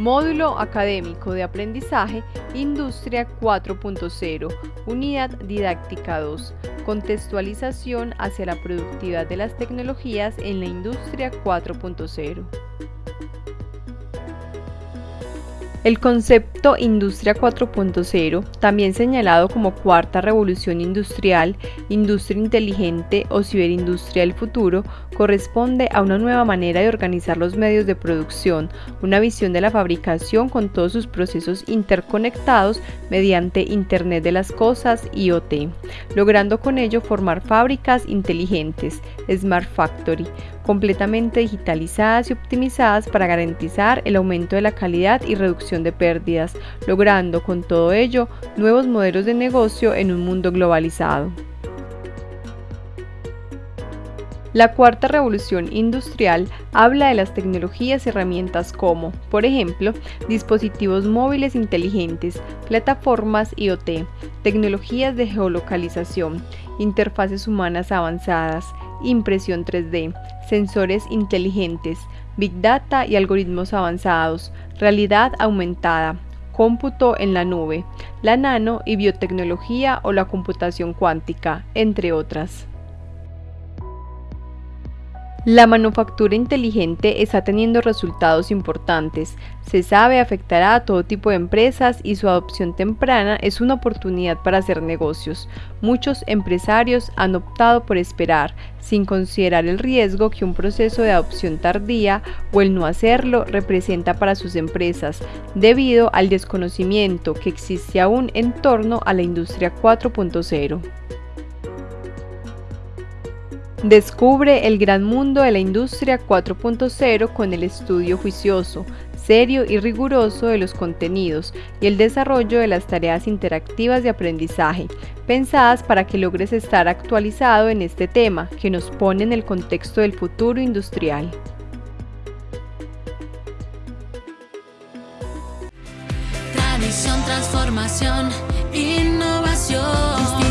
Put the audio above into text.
Módulo Académico de Aprendizaje Industria 4.0, Unidad Didáctica 2, Contextualización hacia la productividad de las tecnologías en la Industria 4.0. El concepto Industria 4.0, también señalado como Cuarta Revolución Industrial, Industria Inteligente o Ciberindustria del Futuro, corresponde a una nueva manera de organizar los medios de producción, una visión de la fabricación con todos sus procesos interconectados mediante Internet de las Cosas IoT, logrando con ello formar fábricas inteligentes, Smart Factory, completamente digitalizadas y optimizadas para garantizar el aumento de la calidad y reducción de pérdidas, logrando con todo ello nuevos modelos de negocio en un mundo globalizado. La cuarta revolución industrial habla de las tecnologías y herramientas como, por ejemplo, dispositivos móviles inteligentes, plataformas IoT, tecnologías de geolocalización, interfaces humanas avanzadas, impresión 3D, sensores inteligentes, big data y algoritmos avanzados, realidad aumentada, cómputo en la nube, la nano y biotecnología o la computación cuántica, entre otras. La manufactura inteligente está teniendo resultados importantes. Se sabe afectará a todo tipo de empresas y su adopción temprana es una oportunidad para hacer negocios. Muchos empresarios han optado por esperar, sin considerar el riesgo que un proceso de adopción tardía o el no hacerlo representa para sus empresas, debido al desconocimiento que existe aún en torno a la industria 4.0. Descubre el gran mundo de la industria 4.0 con el estudio juicioso, serio y riguroso de los contenidos y el desarrollo de las tareas interactivas de aprendizaje, pensadas para que logres estar actualizado en este tema que nos pone en el contexto del futuro industrial. Tradición, transformación, innovación.